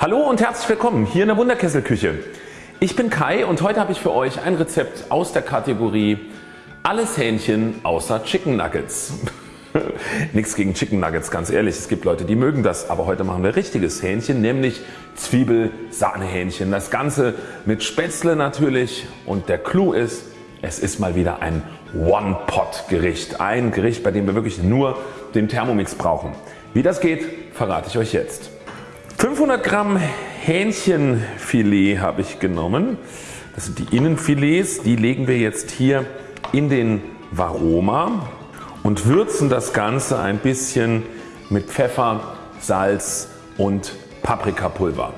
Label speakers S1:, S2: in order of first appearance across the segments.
S1: Hallo und herzlich willkommen hier in der Wunderkesselküche. Ich bin Kai und heute habe ich für euch ein Rezept aus der Kategorie alles Hähnchen außer Chicken Nuggets. Nichts gegen Chicken Nuggets ganz ehrlich, es gibt Leute die mögen das, aber heute machen wir richtiges Hähnchen, nämlich Zwiebel-Sahnehähnchen. Das Ganze mit Spätzle natürlich und der Clou ist, es ist mal wieder ein One-Pot Gericht. Ein Gericht bei dem wir wirklich nur den Thermomix brauchen. Wie das geht verrate ich euch jetzt. 500 Gramm Hähnchenfilet habe ich genommen. Das sind die Innenfilets. Die legen wir jetzt hier in den Varoma und würzen das Ganze ein bisschen mit Pfeffer, Salz und Paprikapulver.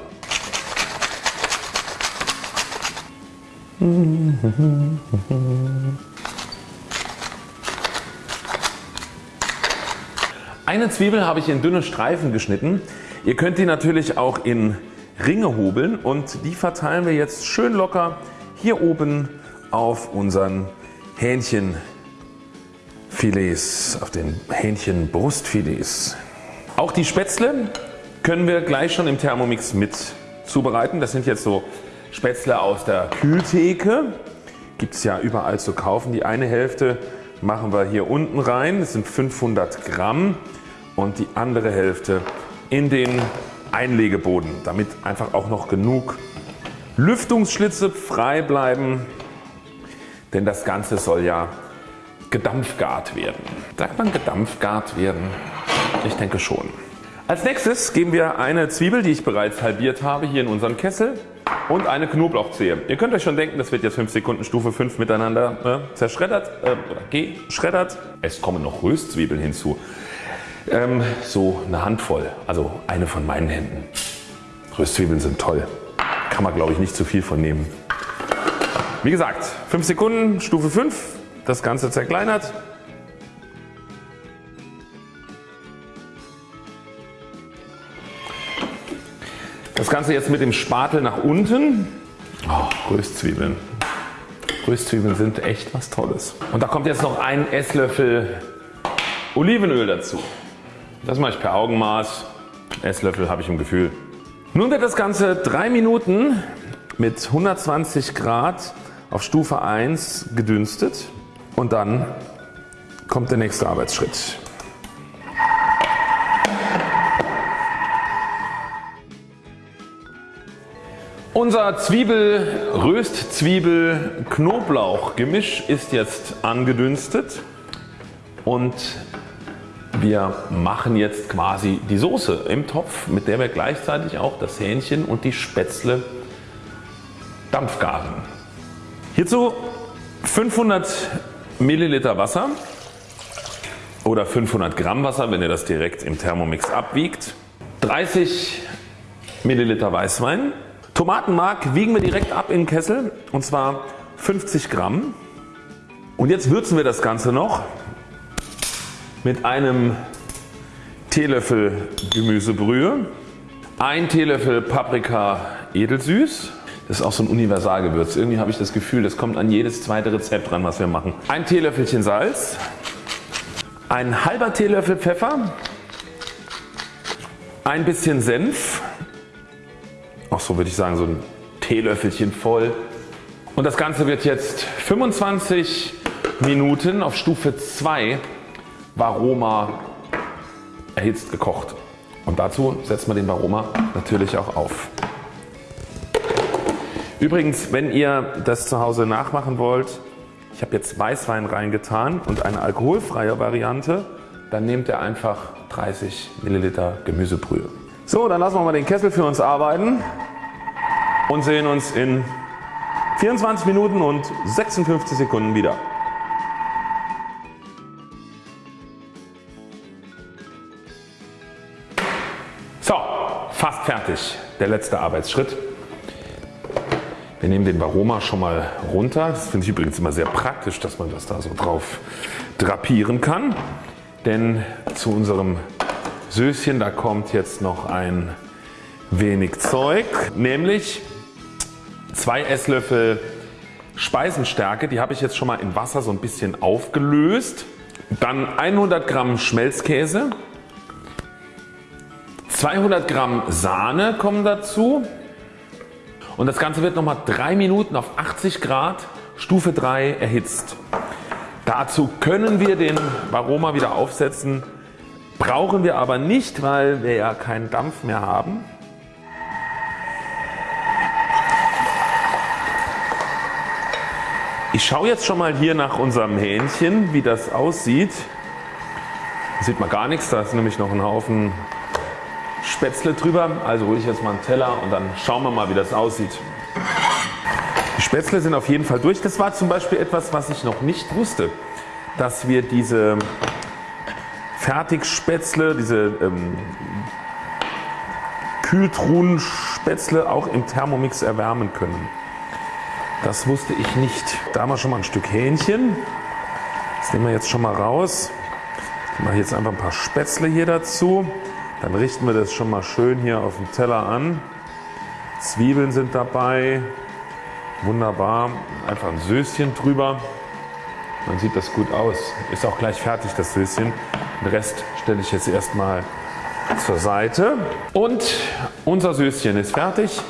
S1: Eine Zwiebel habe ich in dünne Streifen geschnitten. Ihr könnt die natürlich auch in Ringe hobeln und die verteilen wir jetzt schön locker hier oben auf unseren Hähnchenfilets, auf den Hähnchenbrustfilets. Auch die Spätzle können wir gleich schon im Thermomix mit zubereiten. Das sind jetzt so Spätzle aus der Kühltheke. Gibt es ja überall zu kaufen. Die eine Hälfte machen wir hier unten rein. Das sind 500 Gramm und die andere Hälfte in den Einlegeboden, damit einfach auch noch genug Lüftungsschlitze frei bleiben, denn das Ganze soll ja gedampfgart werden. Sagt man gedampfgart werden? Ich denke schon. Als nächstes geben wir eine Zwiebel, die ich bereits halbiert habe, hier in unseren Kessel und eine Knoblauchzehe. Ihr könnt euch schon denken, das wird jetzt 5 Sekunden Stufe 5 miteinander äh, zerschreddert äh, oder geschreddert. Es kommen noch Röstzwiebeln hinzu. Ähm, so eine Handvoll, also eine von meinen Händen. Röstzwiebeln sind toll. Kann man glaube ich nicht zu viel von nehmen. Wie gesagt 5 Sekunden Stufe 5 das Ganze zerkleinert. Das Ganze jetzt mit dem Spatel nach unten. Oh, Röstzwiebeln. Röstzwiebeln sind echt was Tolles. Und da kommt jetzt noch ein Esslöffel Olivenöl dazu. Das mache ich per Augenmaß. Esslöffel habe ich im Gefühl. Nun wird das Ganze 3 Minuten mit 120 Grad auf Stufe 1 gedünstet und dann kommt der nächste Arbeitsschritt. Unser Zwiebel, Röstzwiebel, Knoblauch Gemisch ist jetzt angedünstet und wir machen jetzt quasi die Soße im Topf, mit der wir gleichzeitig auch das Hähnchen und die Spätzle dampfgaren. Hierzu 500 Milliliter Wasser oder 500 Gramm Wasser, wenn ihr das direkt im Thermomix abwiegt. 30 Milliliter Weißwein. Tomatenmark wiegen wir direkt ab in den Kessel und zwar 50 Gramm. Und jetzt würzen wir das Ganze noch mit einem Teelöffel Gemüsebrühe, ein Teelöffel Paprika edelsüß, das ist auch so ein Universalgewürz. Irgendwie habe ich das Gefühl das kommt an jedes zweite Rezept dran was wir machen. Ein Teelöffelchen Salz, ein halber Teelöffel Pfeffer, ein bisschen Senf, auch so würde ich sagen so ein Teelöffelchen voll und das Ganze wird jetzt 25 Minuten auf Stufe 2 Varoma erhitzt gekocht. Und dazu setzt man den Varoma natürlich auch auf. Übrigens wenn ihr das zu Hause nachmachen wollt, ich habe jetzt Weißwein reingetan und eine alkoholfreie Variante, dann nehmt ihr einfach 30 Milliliter Gemüsebrühe. So dann lassen wir mal den Kessel für uns arbeiten und sehen uns in 24 Minuten und 56 Sekunden wieder. Fertig. Der letzte Arbeitsschritt. Wir nehmen den Varoma schon mal runter. Das finde ich übrigens immer sehr praktisch, dass man das da so drauf drapieren kann. Denn zu unserem Söschen da kommt jetzt noch ein wenig Zeug, nämlich zwei Esslöffel Speisenstärke. Die habe ich jetzt schon mal in Wasser so ein bisschen aufgelöst. Dann 100 Gramm Schmelzkäse, 200 Gramm Sahne kommen dazu und das Ganze wird nochmal 3 Minuten auf 80 Grad Stufe 3 erhitzt. Dazu können wir den Varoma wieder aufsetzen, brauchen wir aber nicht, weil wir ja keinen Dampf mehr haben. Ich schaue jetzt schon mal hier nach unserem Hähnchen wie das aussieht. Da sieht man gar nichts, da ist nämlich noch ein Haufen Spätzle drüber. Also hole ich jetzt mal einen Teller und dann schauen wir mal wie das aussieht. Die Spätzle sind auf jeden Fall durch. Das war zum Beispiel etwas was ich noch nicht wusste. Dass wir diese Fertigspätzle, diese ähm, Kühltruhenspätzle auch im Thermomix erwärmen können. Das wusste ich nicht. Da haben wir schon mal ein Stück Hähnchen. Das nehmen wir jetzt schon mal raus. Ich mache jetzt einfach ein paar Spätzle hier dazu. Dann richten wir das schon mal schön hier auf dem Teller an. Zwiebeln sind dabei. Wunderbar. Einfach ein Söschen drüber. Dann sieht das gut aus. Ist auch gleich fertig das Söschen. Den Rest stelle ich jetzt erstmal zur Seite. Und unser Söschen ist fertig.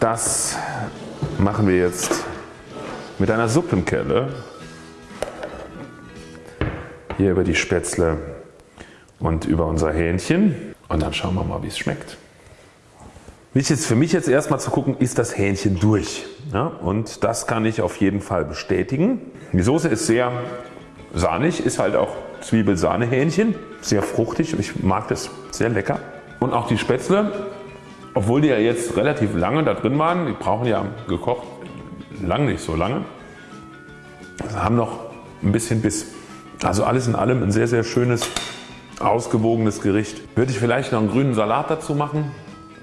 S1: Das machen wir jetzt mit einer Suppenkelle hier über die Spätzle und über unser Hähnchen und dann schauen wir mal wie es schmeckt. Für mich jetzt erstmal zu gucken ist das Hähnchen durch ja, und das kann ich auf jeden Fall bestätigen. Die Soße ist sehr sahnig, ist halt auch Zwiebel-Sahne-Hähnchen, sehr fruchtig, ich mag das sehr lecker. Und auch die Spätzle obwohl die ja jetzt relativ lange da drin waren, die brauchen ja gekocht lang nicht so lange, haben noch ein bisschen Biss. Also alles in allem ein sehr sehr schönes ausgewogenes Gericht. Würde ich vielleicht noch einen grünen Salat dazu machen,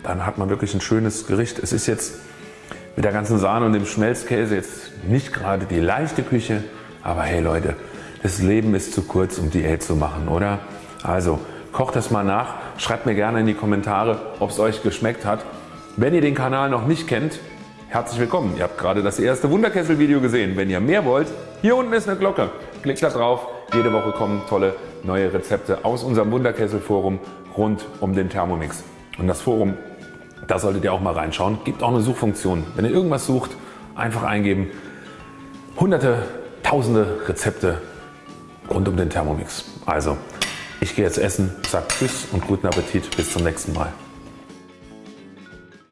S1: dann hat man wirklich ein schönes Gericht. Es ist jetzt mit der ganzen Sahne und dem Schmelzkäse jetzt nicht gerade die leichte Küche, aber hey Leute, das Leben ist zu kurz um Diät zu machen oder? Also kocht das mal nach, schreibt mir gerne in die Kommentare ob es euch geschmeckt hat. Wenn ihr den Kanal noch nicht kennt, herzlich willkommen. Ihr habt gerade das erste Wunderkessel Video gesehen. Wenn ihr mehr wollt, hier unten ist eine Glocke. Klickt da drauf. Jede Woche kommen tolle neue Rezepte aus unserem Wunderkessel Forum rund um den Thermomix. Und das Forum, da solltet ihr auch mal reinschauen. Gibt auch eine Suchfunktion. Wenn ihr irgendwas sucht, einfach eingeben. Hunderte, tausende Rezepte rund um den Thermomix. Also ich gehe jetzt essen, sage Tschüss und guten Appetit. Bis zum nächsten Mal.